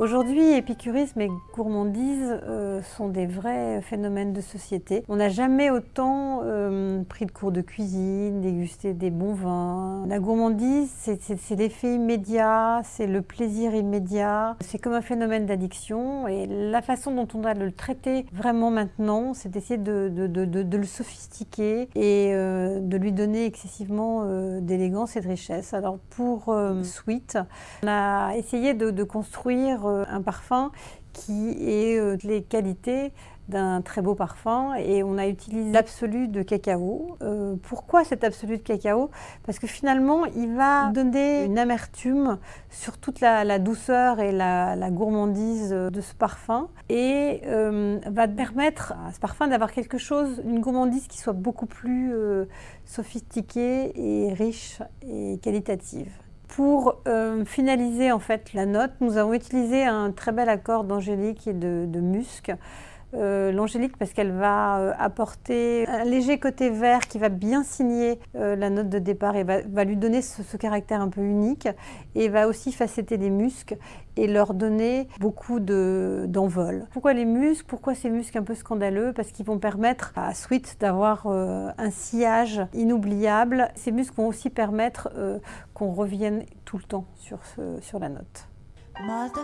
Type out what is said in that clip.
Aujourd'hui, épicurisme et gourmandise euh, sont des vrais phénomènes de société. On n'a jamais autant euh, pris de cours de cuisine, dégusté des bons vins. La gourmandise, c'est l'effet immédiat, c'est le plaisir immédiat. C'est comme un phénomène d'addiction et la façon dont on doit le traiter vraiment maintenant, c'est d'essayer de, le sophistiquer et euh, de lui donner excessivement d'élégance et de richesse. Alors pour Sweet, on a essayé de construire un parfum qui ait euh, les qualités d'un très beau parfum et on a utilisé l'absolu de cacao. Euh, pourquoi cet absolu de cacao? Parce que finalement, il va donner une amertume sur toute la, douceur et la, gourmandise de ce parfum et va permettre à ce parfum d'avoir quelque chose, une gourmandise qui soit beaucoup plus sophistiquée et riche et qualitative. Pour euh, finaliser en fait la note, nous avons utilisé un très bel accord d'angélique et de musc euh, l'angélique parce qu'elle va euh, apporter un léger côté vert qui va bien signer euh, la note de départ et va, lui donner ce, caractère un peu unique et va aussi facetter les muscs et leur donner beaucoup d'envol. Pourquoi les muscs Pourquoi ces muscs un peu scandaleux? Parce qu'ils vont permettre à Sweet d'avoir un sillage inoubliable. ces muscs vont aussi permettre qu'on revienne tout le temps sur, sur la note. Mother.